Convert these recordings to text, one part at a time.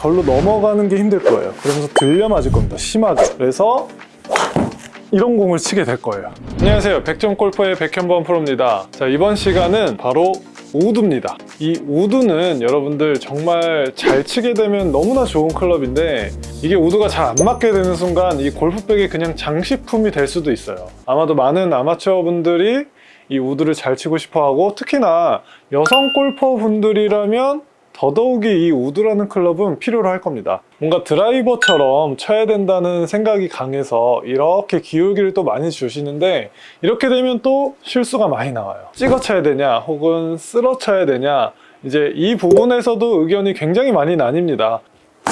절로 넘어가는 게 힘들 거예요. 그러면서 들려 맞을 겁니다. 심하게. 그래서 이런 공을 치게 될 거예요. 안녕하세요. 백점 골퍼의 백현범 프로입니다. 자 이번 시간은 바로 우드입니다. 이 우드는 여러분들 정말 잘 치게 되면 너무나 좋은 클럽인데 이게 우드가 잘 안 맞게 되는 순간 이 골프백이 그냥 장식품이 될 수도 있어요. 아마도 많은 아마추어 분들이 이 우드를 잘 치고 싶어 하고 특히나 여성 골퍼 분들이라면 더더욱이 이 우드라는 클럽은 필요로 할 겁니다. 뭔가 드라이버처럼 쳐야 된다는 생각이 강해서 이렇게 기울기를 또 많이 주시는데 이렇게 되면 또 실수가 많이 나와요. 찍어 쳐야 되냐 혹은 쓸어 쳐야 되냐 이제 이 부분에서도 의견이 굉장히 많이 나뉩니다.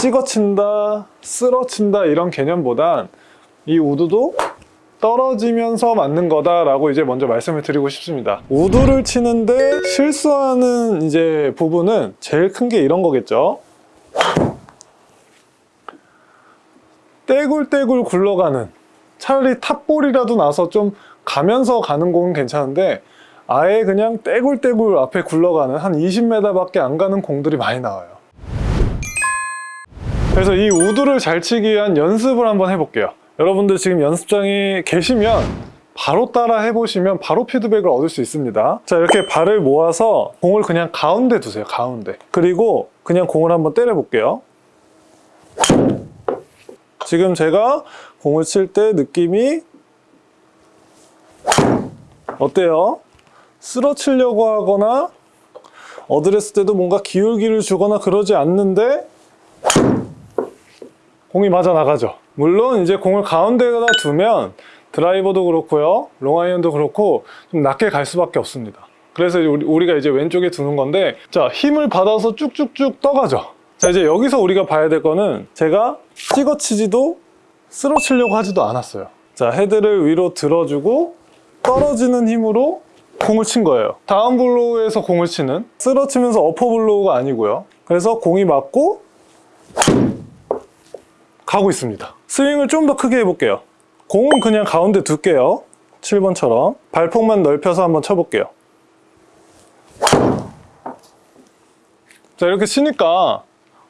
찍어 친다 쓸어 친다 이런 개념보단 이 우드도 떨어지면서 맞는 거다라고 이제 먼저 말씀을 드리고 싶습니다. 우드를 치는데 실수하는 이제 부분은 제일 큰 게 이런 거겠죠. 떼굴떼굴 굴러가는 차라리 탑볼이라도 나서 좀 가면서 가는 공은 괜찮은데 아예 그냥 떼굴떼굴 앞에 굴러가는 한 20m밖에 안 가는 공들이 많이 나와요. 그래서 이 우드를 잘 치기 위한 연습을 한번 해볼게요. 여러분들 지금 연습장에 계시면 바로 따라 해보시면 바로 피드백을 얻을 수 있습니다. 자 이렇게 발을 모아서 공을 그냥 가운데 두세요. 가운데. 그리고 그냥 공을 한번 때려 볼게요. 지금 제가 공을 칠 때 느낌이 어때요? 쓸어 치려고 하거나 어드레스 때도 뭔가 기울기를 주거나 그러지 않는데 공이 맞아 나가죠. 물론 이제 공을 가운데에다 두면 드라이버도 그렇고요, 롱아이언도 그렇고 좀 낮게 갈 수밖에 없습니다. 그래서 우리- 우리가 이제 왼쪽에 두는 건데 자 힘을 받아서 쭉쭉쭉 떠가죠. 자 이제 여기서 우리가 봐야 될 거는 제가 찍어치지도 쓰러치려고 하지도 않았어요. 자 헤드를 위로 들어주고 떨어지는 힘으로 공을 친 거예요. 다운 블로우에서 공을 치는 쓰러치면서 어퍼 블로우가 아니고요. 그래서 공이 맞고 가고 있습니다. 스윙을 좀 더 크게 해볼게요. 공은 그냥 가운데 둘게요. 7번처럼. 발폭만 넓혀서 한번 쳐볼게요. 자, 이렇게 치니까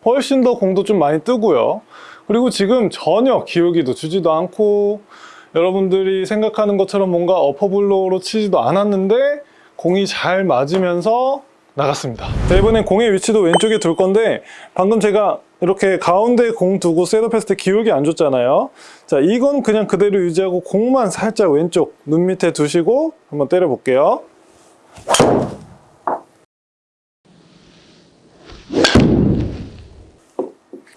훨씬 더 공도 좀 많이 뜨고요. 그리고 지금 전혀 기울기도 주지도 않고 여러분들이 생각하는 것처럼 뭔가 어퍼블로우로 치지도 않았는데 공이 잘 맞으면서 나갔습니다. 자, 이번엔 공의 위치도 왼쪽에 둘 건데 방금 제가 이렇게 가운데 공 두고 셋업했을 때 기울기 안 줬잖아요. 자, 이건 그냥 그대로 유지하고 공만 살짝 왼쪽 눈 밑에 두시고 한번 때려 볼게요.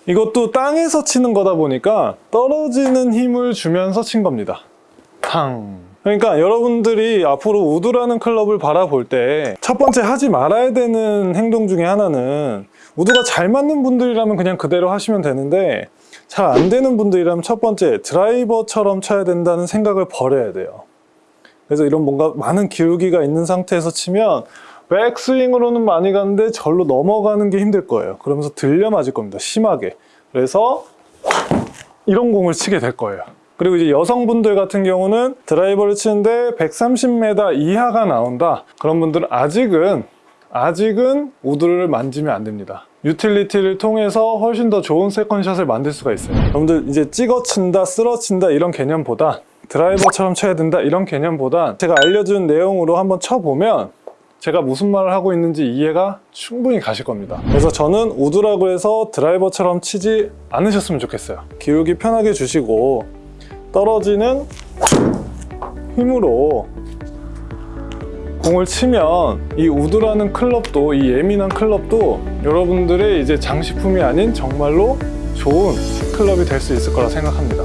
이것도 땅에서 치는 거다 보니까 떨어지는 힘을 주면서 친 겁니다. 탕. 그러니까 여러분들이 앞으로 우드라는 클럽을 바라볼 때 첫 번째 하지 말아야 되는 행동 중에 하나는 우드가 잘 맞는 분들이라면 그냥 그대로 하시면 되는데 잘 안 되는 분들이라면 첫 번째 드라이버처럼 쳐야 된다는 생각을 버려야 돼요. 그래서 이런 뭔가 많은 기울기가 있는 상태에서 치면 백스윙으로는 많이 가는데 절로 넘어가는 게 힘들 거예요. 그러면서 들려 맞을 겁니다. 심하게. 그래서 이런 공을 치게 될 거예요. 그리고 이제 여성분들 같은 경우는 드라이버를 치는데 130m 이하가 나온다. 그런 분들은 아직은 아직은 우드를 만지면 안 됩니다. 유틸리티를 통해서 훨씬 더 좋은 second shot을 만들 수가 있어요. 여러분들 이제 찍어 친다, 쓸어 친다 이런 개념보다 드라이버처럼 쳐야 된다 이런 개념보다 제가 알려준 내용으로 한번 쳐보면 제가 무슨 말을 하고 있는지 이해가 충분히 가실 겁니다. 그래서 저는 우드라고 해서 드라이버처럼 치지 않으셨으면 좋겠어요. 기울기 편하게 주시고 떨어지는 힘으로 공을 치면 이 우드라는 클럽도 이 예민한 클럽도 여러분들의 이제 장식품이 아닌 정말로 좋은 클럽이 될 수 있을 거라 생각합니다.